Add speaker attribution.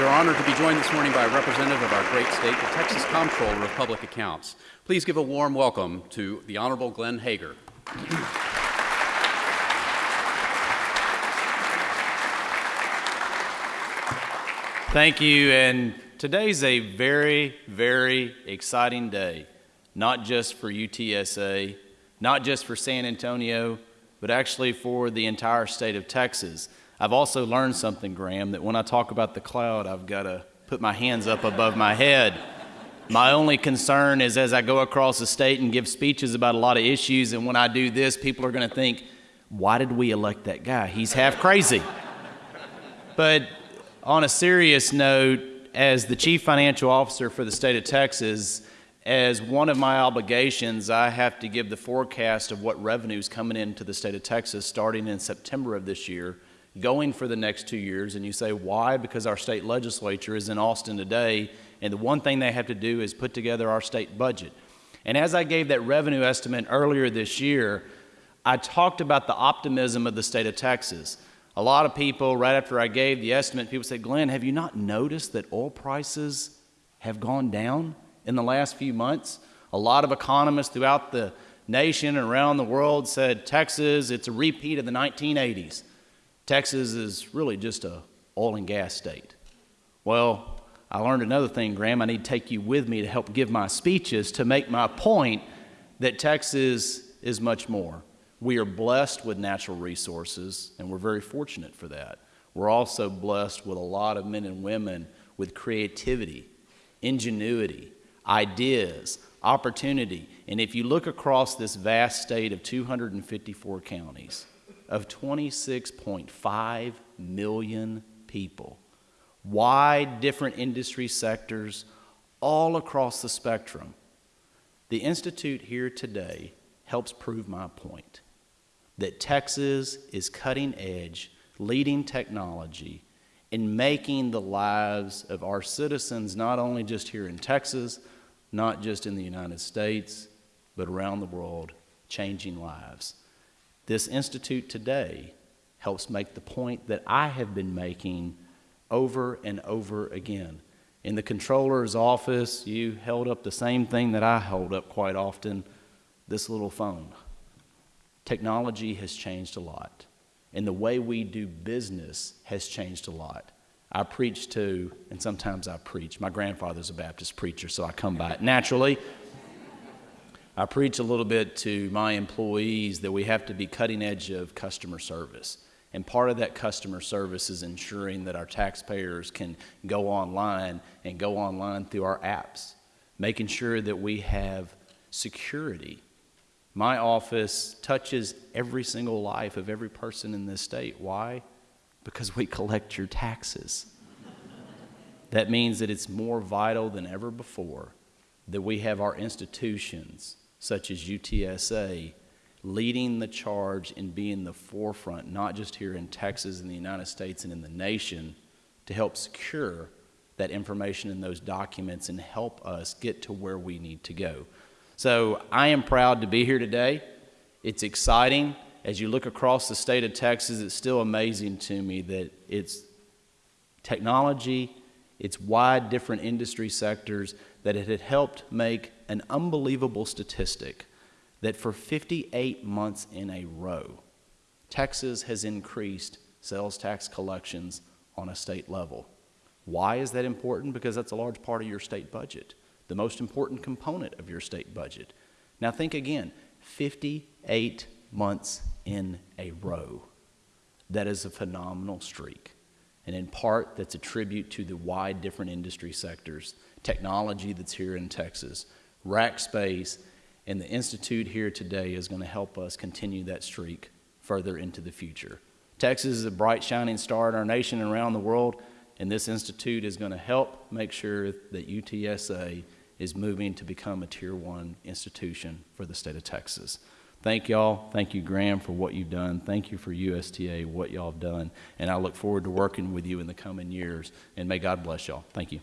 Speaker 1: We are honored to be joined this morning by a representative of our great state, the Texas Comptroller of Public Accounts. Please give a warm welcome to the Honorable Glenn Hegar.
Speaker 2: Thank you, and today's a very, very exciting day, not just for UTSA, not just for San Antonio, but actually for the entire state of Texas. I've also learned something, Graham, that when I talk about the cloud, I've got to put my hands up above my head. My only concern is as I go across the state and give speeches about a lot of issues, and when I do this, people are going to think, why did we elect that guy? He's half crazy. but on a serious note, as the Chief Financial Officer for the state of Texas, as one of my obligations, I have to give the forecast of what revenues coming into the state of Texas starting in September of this year going for the next two years. And you say, why? Because our state legislature is in Austin today, and the one thing they have to do is put together our state budget. And as I gave that revenue estimate earlier this year, I talked about the optimism of the state of Texas. A lot of people, right after I gave the estimate, people said, Glenn, have you not noticed that oil prices have gone down in the last few months? A lot of economists throughout the nation and around the world said Texas, it's a repeat of the 1980s. Texas is really just a oil and gas state. Well, I learned another thing, Graham. I need to take you with me to help give my speeches to make my point that Texas is much more. We are blessed with natural resources, and we're very fortunate for that. We're also blessed with a lot of men and women with creativity, ingenuity, ideas, opportunity. And if you look across this vast state of 254 counties, of 26.5 million people, wide different industry sectors all across the spectrum. The Institute here today helps prove my point that Texas is cutting edge, leading technology, in making the lives of our citizens, not only just here in Texas, not just in the United States, but around the world, changing lives. This institute today helps make the point that I have been making over and over again. In the Comptroller's office, you held up the same thing that I hold up quite often this little phone. Technology has changed a lot, and the way we do business has changed a lot. I preach to, and sometimes I preach. My grandfather's a Baptist preacher, so I come by it naturally. I preach a little bit to my employees that we have to be cutting edge of customer service. And part of that customer service is ensuring that our taxpayers can go online and go online through our apps, making sure that we have security. My office touches every single life of every person in this state. Why? Because we collect your taxes. that means that it's more vital than ever before that we have our institutions such as UTSA, leading the charge and being the forefront, not just here in Texas, in the United States, and in the nation, to help secure that information in those documents and help us get to where we need to go. So I am proud to be here today. It's exciting. As you look across the state of Texas, it's still amazing to me that it's technology, it's wide different industry sectors, that it had helped make an unbelievable statistic that for 58 months in a row, Texas has increased sales tax collections on a state level. Why is that important? Because that's a large part of your state budget, the most important component of your state budget. Now think again 58 months in a row. That is a phenomenal streak. And in part, that's a tribute to the wide different industry sectors technology that's here in Texas. Rackspace, and the Institute here today is going to help us continue that streak further into the future. Texas is a bright, shining star in our nation and around the world, and this Institute is going to help make sure that UTSA is moving to become a Tier 1 institution for the state of Texas. Thank y'all. Thank you, Graham, for what you've done. Thank you for USTA, what y'all have done. And I look forward to working with you in the coming years. And may God bless y'all. Thank you.